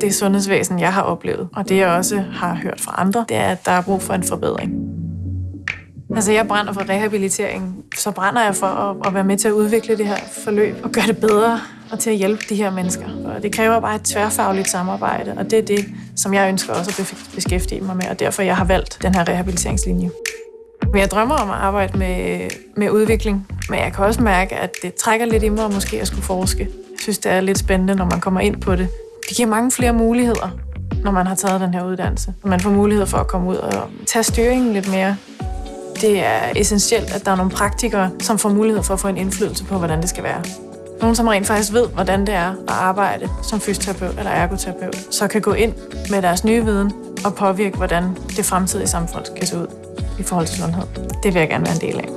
det sundhedsvæsen, jeg har oplevet, og det jeg også har hørt fra andre, det er, at der er brug for en forbedring. Altså, jeg brænder for rehabilitering, så brænder jeg for at, at være med til at udvikle det her forløb og gøre det bedre og til at hjælpe de her mennesker. Og det kræver bare et tværfagligt samarbejde, og det er det, som jeg ønsker også at beskæftige mig med, og derfor jeg har valgt den her rehabiliteringslinje. Men jeg drømmer om at arbejde med, med udvikling, men jeg kan også mærke, at det trækker lidt i mig måske at skulle forske. Jeg synes, det er lidt spændende, når man kommer ind på det. Det giver mange flere muligheder, når man har taget den her uddannelse. Man får mulighed for at komme ud og tage styringen lidt mere. Det er essentielt, at der er nogle praktikere, som får mulighed for at få en indflydelse på, hvordan det skal være. Nogen, som rent faktisk ved, hvordan det er at arbejde som fysioterapeut eller ergoterapeut, så kan gå ind med deres nye viden og påvirke, hvordan det fremtidige samfund kan se ud i forhold til sundhed. Det vil jeg gerne være en del af.